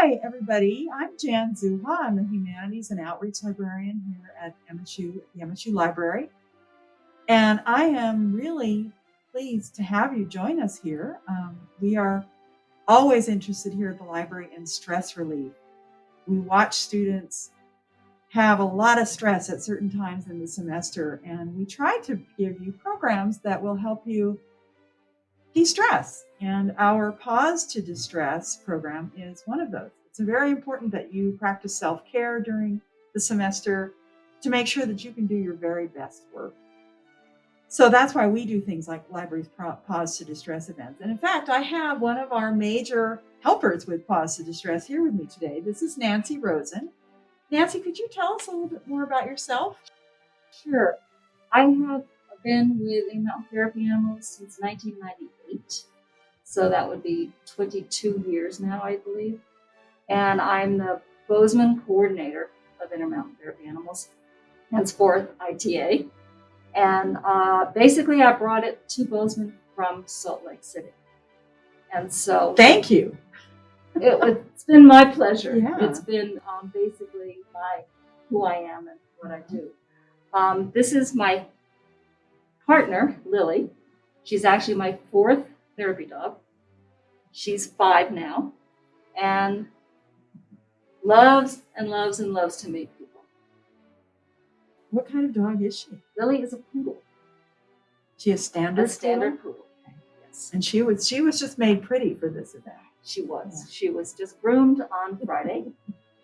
Hi, everybody. I'm Jan Zauha. I'm the Humanities and Outreach Librarian here at MSU, the MSU Library. And I am really pleased to have you join us here. Um, we are always interested here at the library in stress relief. We watch students have a lot of stress at certain times in the semester, and we try to give you programs that will help you de-stress. And our Paws to Distress program is one of those. It's very important that you practice self-care during the semester to make sure that you can do your very best work. So that's why we do things like libraries paws to distress events. And in fact, I have one of our major helpers with paws to distress here with me today. This is Nancy Rosen. Nancy, could you tell us a little bit more about yourself? Sure. I have been with Intermountain Therapy Animals since 1998. So that would be 22 years now, I believe. And I'm the Bozeman coordinator of Intermountain Therapy Animals, henceforth ITA. And uh, basically, I brought it to Bozeman from Salt Lake City. And so, thank you. it, has been my pleasure. Yeah. It's been um, basically my who I am and what I do. Um, this is my partner, Lily. She's actually my fourth therapy dog. She's five now and loves and loves and loves to meet people. What kind of dog is she? Lily is a poodle. She a standard a standard poodle. poodle. Yes. And she was she was just made pretty for this event. She was. Yeah. She was just groomed on Friday.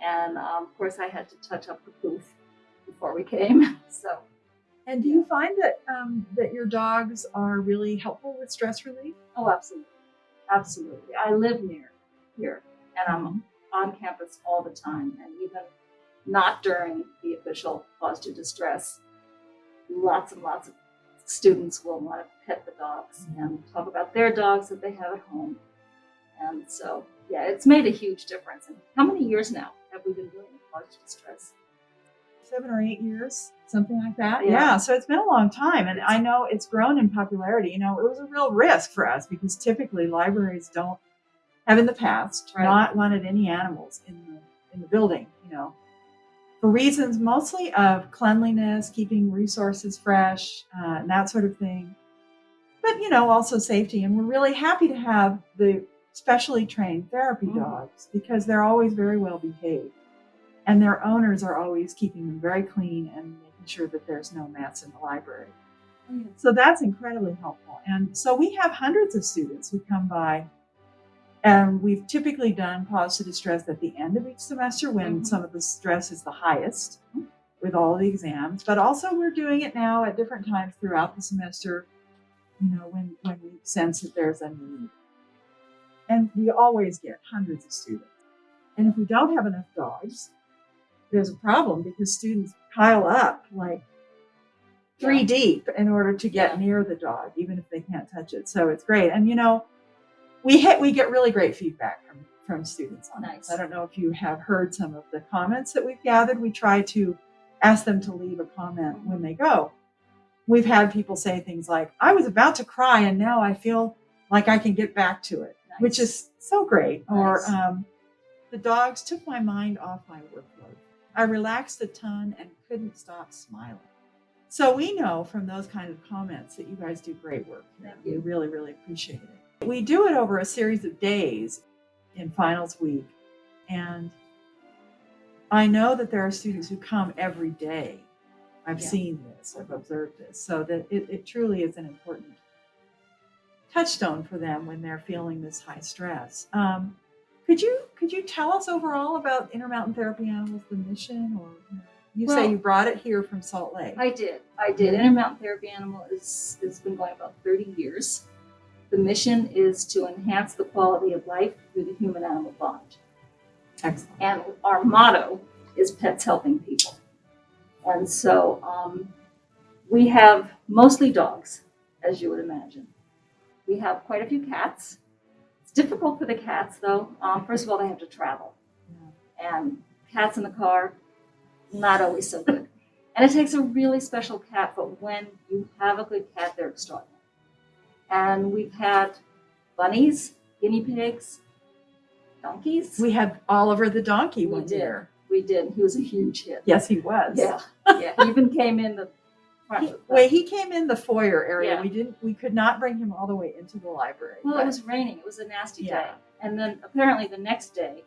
and um, of course I had to touch up the poof before we came. So and do you find that um, that your dogs are really helpful with stress relief? Oh, absolutely, absolutely. I live near here, and I'm on campus all the time, and even not during the official paws to distress. Lots and lots of students will want to pet the dogs and talk about their dogs that they have at home. And so, yeah, it's made a huge difference. And how many years now have we been doing paws to distress? Seven or eight years, something like that. Yeah. yeah. So it's been a long time. And I know it's grown in popularity. You know, it was a real risk for us because typically libraries don't have in the past right. not wanted any animals in the in the building, you know, for reasons mostly of cleanliness, keeping resources fresh, uh, and that sort of thing. But you know, also safety. And we're really happy to have the specially trained therapy mm. dogs because they're always very well behaved. And their owners are always keeping them very clean and making sure that there's no mats in the library. Mm. So that's incredibly helpful. And so we have hundreds of students who come by and we've typically done paws to distress at the end of each semester when mm-hmm. some of the stress is the highest with all the exams. But also we're doing it now at different times throughout the semester, you know, when, when we sense that there's a need. And we always get hundreds of students. And if we don't have enough dogs, there's a problem because students pile up like three deep in order to get yeah. near the dog, even if they can't touch it. So it's great. And you know, we hit we get really great feedback from from students on nice. this. I don't know if you have heard some of the comments that we've gathered. We try to ask them to leave a comment when they go. We've had people say things like, I was about to cry and now I feel like I can get back to it, nice. which is so great. Nice. Or um, the dogs took my mind off my workload. I relaxed a ton and couldn't stop smiling. So we know from those kind of comments that you guys do great work. We really, really appreciate it. We do it over a series of days in finals week. And I know that there are students who come every day. I've yeah. seen this, I've observed this, so that it, it truly is an important touchstone for them when they're feeling this high stress. Um, could you could you tell us overall about Intermountain Therapy Animals, the mission, or you, know, you well, say you brought it here from Salt Lake? I did. I did. Intermountain Therapy Animal is has been going about 30 years. The mission is to enhance the quality of life through the human animal bond. Excellent. And our motto is pets helping people. And so um, we have mostly dogs, as you would imagine. We have quite a few cats. Difficult for the cats, though. Um, first of all, they have to travel. Yeah. And cats in the car, not always so good. And it takes a really special cat, but when you have a good cat, they're extraordinary. And we've had bunnies, guinea pigs, donkeys. We had Oliver the donkey We one did. year. We did. He was a huge hit. Yes, he was. Yeah, yeah. He even came in the. He, wait, he came in the foyer area. Yeah. We didn't. We could not bring him all the way into the library. well, but- it was raining. It was a nasty Yeah. day. And then apparently the next day,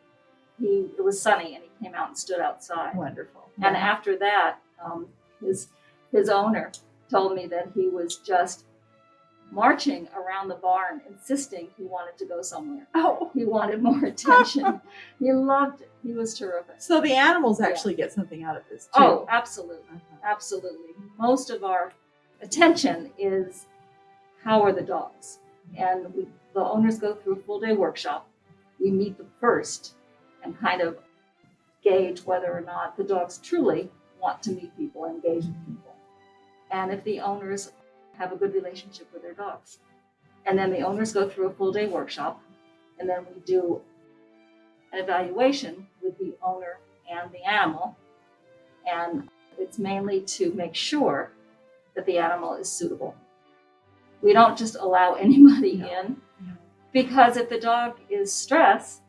he it was sunny and he came out and stood outside. wonderful. And after that, um, his his owner told me that he was just marching around the barn, insisting he wanted to go somewhere. oh, He wanted more attention. he loved it. He was terrific. so the animals Yeah. actually get something out of this too. Oh, absolutely. Uh-huh. Absolutely. Most of our attention is how are the dogs? And we, the owners go through a full day workshop. We meet them first and kind of gauge whether or not the dogs truly want to meet people, and engage with people. And if the owners have a good relationship with their dogs. And then the owners go through a full day workshop. And then we do an evaluation with the owner and the animal. And it's mainly to make sure that the animal is suitable. We don't just allow anybody No. in No. because if the dog is stressed,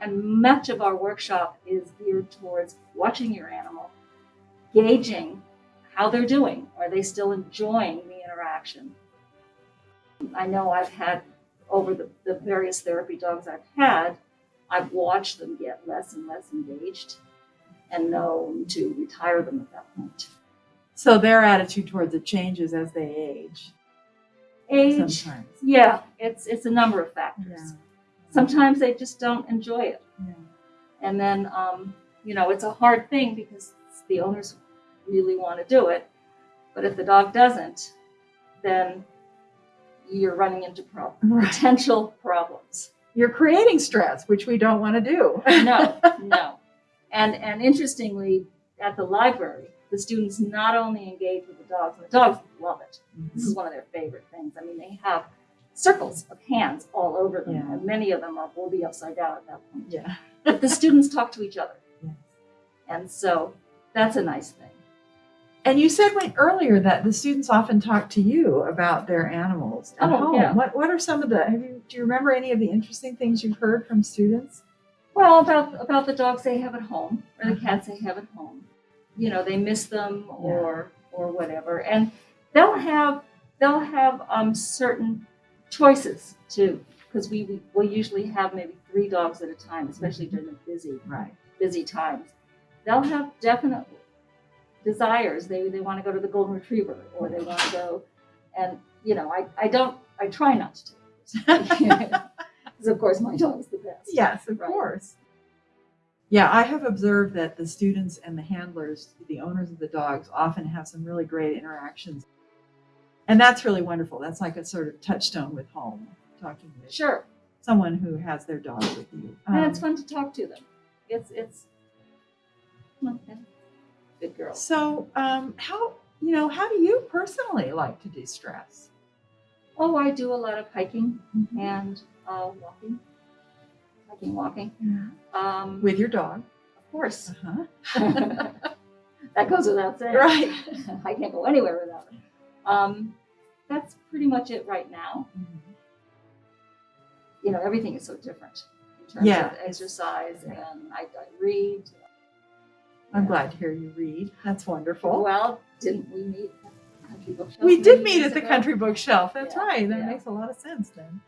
and much of our workshop is geared towards watching your animal, gauging how they're doing. Are they still enjoying the interaction? I know I've had, over the, the various therapy dogs I've had, I've watched them get less and less engaged and known to retire them at that point. So their attitude towards it changes as they age. Age, Sometimes. yeah, it's it's a number of factors. Yeah. Sometimes they just don't enjoy it. Yeah. And then, um, you know, it's a hard thing because the owners really want to do it. But if the dog doesn't, then you're running into Right. potential problems. You're creating stress, which we don't want to do. No, no. And and interestingly, at the library, the students not only engage with the dogs, and the dogs love it. This is mm-hmm. one of their favorite things. I mean, they have circles of hands all over them, Yeah. and many of them are will be upside down at that point. yeah. But the students talk to each other. Yes. And so that's a nice thing. And you said when, earlier that the students often talk to you about their animals at Oh, home. yeah. What What are some of the? Have you do you remember any of the interesting things you've heard from students? Well, about about the dogs they have at home or the Mhm. cats they have at home. You know, they miss them or or whatever. And they'll have they'll have um certain choices too. Because we, we will usually have maybe three dogs at a time, especially during the busy Right. busy times. They'll have definite desires. They they want to go to the golden retriever or they want to go and you know, I, I don't I try not to because of course my dog is the best. Yes, of Right. course. Yeah, I have observed that the students and the handlers, the owners of the dogs, often have some really great interactions. And that's really wonderful. That's like a sort of touchstone with home, talking with Sure. someone who has their dog with you. and it's Um, fun to talk to them. It's it's okay. good girl. so, um, how you know, how do you personally like to de-stress? Oh, I do a lot of hiking and uh, walking, hiking, walking. Um, With your dog. of course, Uh-huh. that goes without saying. Right. I can't go anywhere without it. Um, that's pretty much it right now. You know, everything is so different in terms Yeah. of exercise, and I, I read. I'm Yeah. glad to hear you read. That's wonderful. Well, didn't we meet at the country bookshelf? We did meet at the ago? country bookshelf. That's Yeah, right. That yeah. makes a lot of sense then.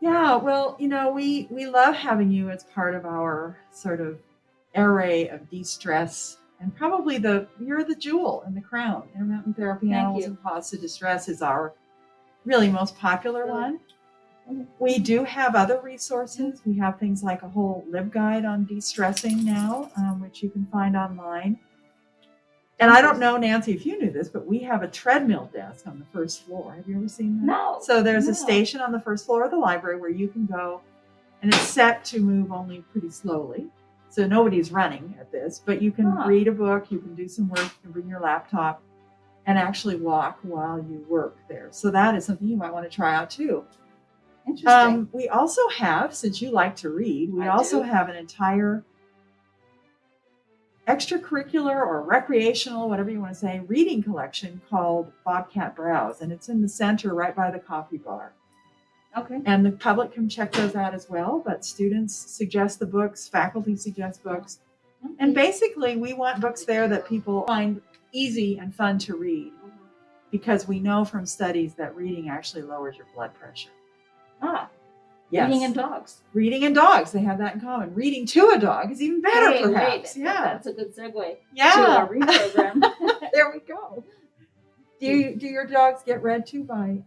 Yeah, well, you know, we we love having you as part of our sort of array of de-stress and probably the you're the jewel in the crown. Intermountain therapy Thank animals you. and paws to distress is our really most popular one. We do have other resources. We have things like a whole lib guide on de-stressing now, um, which you can find online. And I don't know, Nancy, if you knew this, but we have a treadmill desk on the first floor. Have you ever seen that? No. So there's No. a station on the first floor of the library where you can go, and it's set to move only pretty slowly. So nobody's running at this, but you can Huh. read a book, you can do some work, you can bring your laptop, and actually walk while you work there. So that is something you might want to try out too. Interesting. Um, we also have, since you like to read, we I also do. have an entire extracurricular or recreational, whatever you want to say, reading collection called Bobcat Browse, and it's in the center right by the coffee bar. Okay. And the public can check those out as well, but students suggest the books, faculty suggest books. And basically, we want books there that people find easy and fun to read because we know from studies that reading actually lowers your blood pressure. Ah, Yes. reading and dogs. Reading and dogs, they have that in common. Reading to a dog is even better, perhaps. yeah. That's a good segue Yeah. to our read program. there we go. Do you, do your dogs get read to by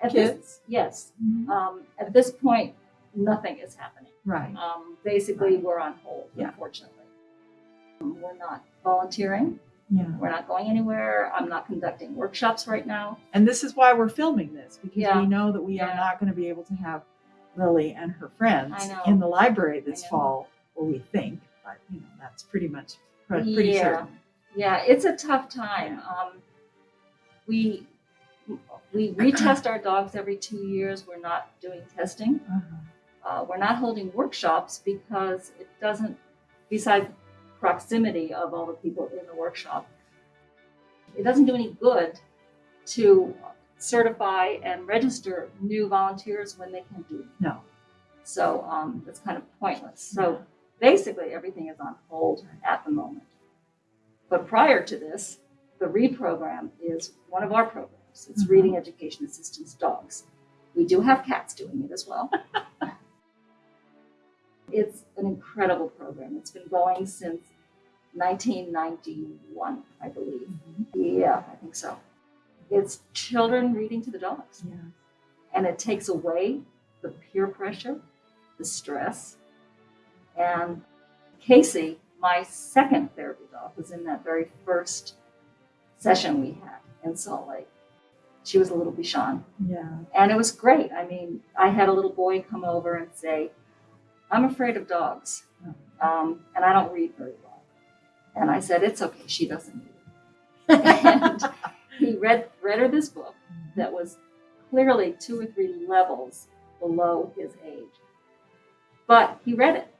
At this, kids? yes. Mhm. Um, at this point, nothing is happening. Right. Um, basically, we're on hold, Yeah. unfortunately. We're not volunteering. Yeah. We're not going anywhere. I'm not conducting workshops right now. And this is why we're filming this because Yeah. we know that we are not going to be able to have Lily and her friends in the library this fall, or we think, but you know that's pretty much pretty Yeah. certain. Yeah, it's a tough time. Um, we we retest our dogs every two years. We're not doing testing. Uh-huh. Uh, we're not holding workshops because it doesn't, besides proximity of all the people in the workshop, it doesn't do any good to certify and register new volunteers when they can do it. No. So um, it's kind of pointless. So basically, everything is on hold at the moment. But prior to this, the READ program is one of our programs. It's Mhm. Reading Education Assistance Dogs. We do have cats doing it as well. it's an incredible program. It's been going since 1991, I believe. Mhm. Yeah, I think so. It's children reading to the dogs Yeah. and it takes away the peer pressure, the stress. And Casey, my second therapy dog, was in that very first session we had in Salt Lake. She was a little Bichon, Yeah. and it was great. I mean, I had a little boy come over and say, I'm afraid of dogs, um, and I don't read very well. And I said, It's okay, she doesn't need it. and he read, read her this book that was clearly two or three levels below his age. But he read it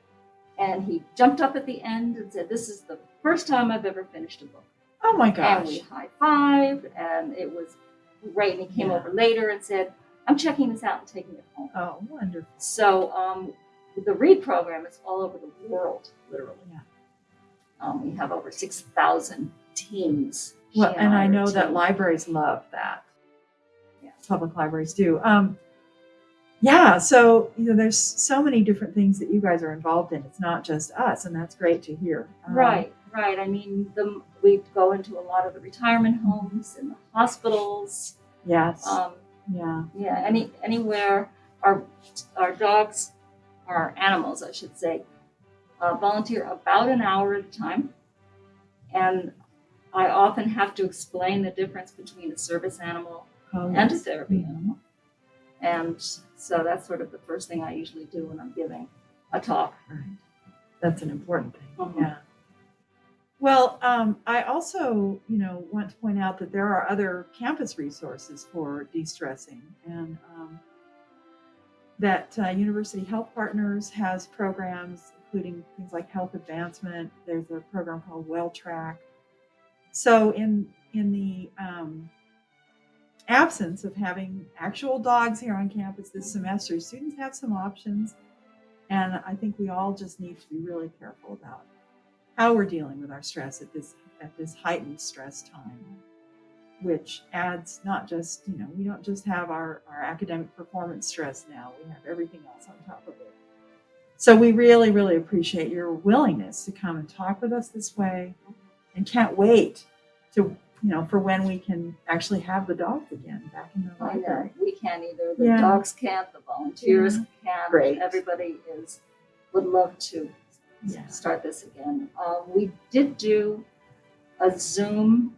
and he jumped up at the end and said, This is the first time I've ever finished a book. Oh my gosh. And we high fived and it was great. And he came Yeah. over later and said, I'm checking this out and taking it home. Oh, wonderful. So um, the READ program is all over the world, literally. Yeah. Um, we have over 6,000 teams. Well, and I know that libraries love that. Yeah. Public libraries do. Um, yeah, so you know, there's so many different things that you guys are involved in. It's not just us, and that's great to hear. Um, Right, right. I mean, the, we go into a lot of the retirement homes and the hospitals. Yes. Um, yeah. yeah, any anywhere our our dogs, our animals, I should say, uh, volunteer about an hour at a time, and I often have to explain the difference between a service animal Oh, and a therapy animal, and so that's sort of the first thing I usually do when I'm giving a talk. Right. That's an important thing. Mhm. Yeah. Well, um, I also, you know, want to point out that there are other campus resources for de-stressing, and um, that uh, University Health Partners has programs, including things like health advancement. There's a program called Well Track. So, in in the um, absence of having actual dogs here on campus this semester, students have some options. And I think we all just need to be really careful about how we're dealing with our stress at this at this heightened stress time, which adds not just, you know, we don't just have our, our academic performance stress now, we have everything else on top of it. So we really, really appreciate your willingness to come and talk with us this way and can't wait to you know, for when we can actually have the dogs again back in the library. we can't either. The Yeah. dogs can't. The volunteers can't. Great. Everybody is would love to Yeah. start this again. Um, we did do a Zoom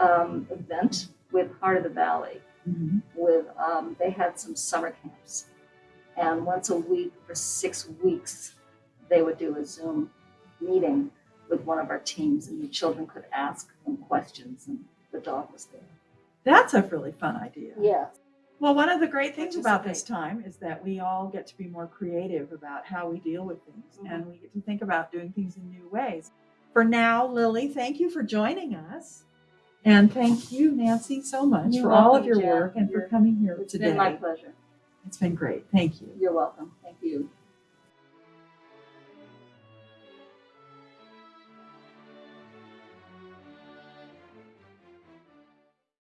um, event with Heart of the Valley. Mhm. With um, they had some summer camps, and once a week for six weeks, they would do a Zoom meeting with one of our teams, and the children could ask them questions, and the dog was there. That's a really fun idea. Yes. Well, one of the great things about this time is that we all get to be more creative about how we deal with things Mhm. and we get to think about doing things in new ways. For now, Lily, thank you for joining us. And thank you, Nancy, so much You're for all of your Jen. work and for You're- coming here It's today. been my pleasure. It's been great. Thank you. You're welcome. Thank you.